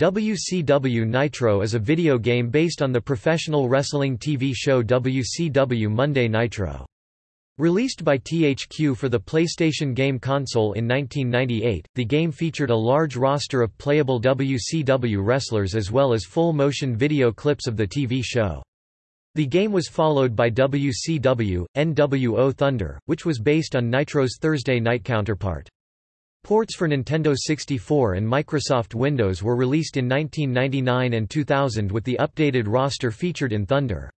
WCW Nitro is a video game based on the professional wrestling TV show WCW Monday Nitro. Released by THQ for the PlayStation game console in 1998, the game featured a large roster of playable WCW wrestlers as well as full-motion video clips of the TV show. The game was followed by WCW, NWO Thunder, which was based on Nitro's Thursday night counterpart. Ports for Nintendo 64 and Microsoft Windows were released in 1999 and 2000 with the updated roster featured in Thunder.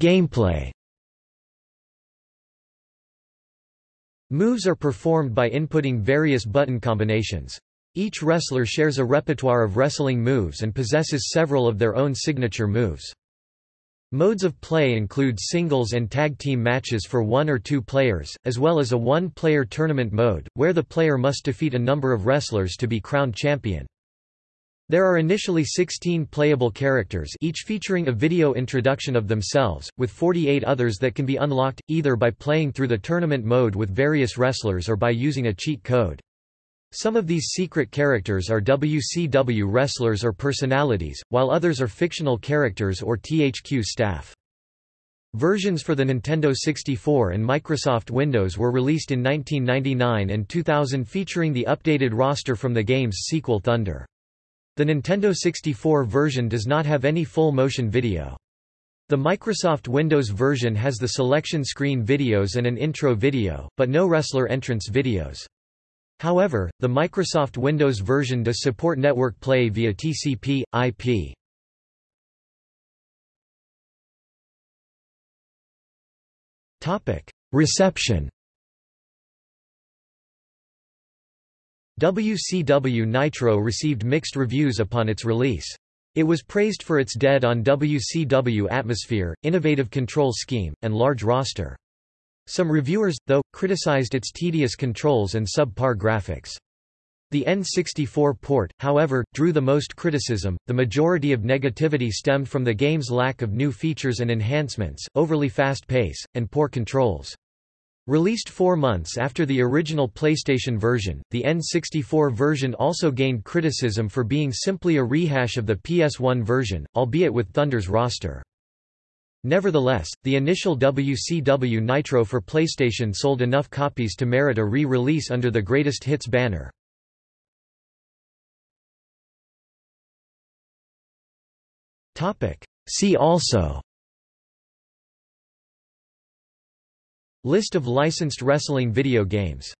Gameplay Moves are performed by inputting various button combinations. Each wrestler shares a repertoire of wrestling moves and possesses several of their own signature moves. Modes of play include singles and tag team matches for one or two players, as well as a one-player tournament mode, where the player must defeat a number of wrestlers to be crowned champion. There are initially 16 playable characters each featuring a video introduction of themselves, with 48 others that can be unlocked, either by playing through the tournament mode with various wrestlers or by using a cheat code. Some of these secret characters are WCW wrestlers or personalities, while others are fictional characters or THQ staff. Versions for the Nintendo 64 and Microsoft Windows were released in 1999 and 2000 featuring the updated roster from the game's sequel Thunder. The Nintendo 64 version does not have any full-motion video. The Microsoft Windows version has the selection screen videos and an intro video, but no wrestler entrance videos. However, the Microsoft Windows version does support network play via TCP, IP. Reception WCW Nitro received mixed reviews upon its release. It was praised for its dead on WCW atmosphere, innovative control scheme, and large roster. Some reviewers, though, criticized its tedious controls and subpar graphics. The N64 port, however, drew the most criticism. The majority of negativity stemmed from the game's lack of new features and enhancements, overly fast pace, and poor controls. Released four months after the original PlayStation version, the N64 version also gained criticism for being simply a rehash of the PS1 version, albeit with Thunder's roster. Nevertheless, the initial WCW Nitro for PlayStation sold enough copies to merit a re-release under the Greatest Hits banner. See also List of licensed wrestling video games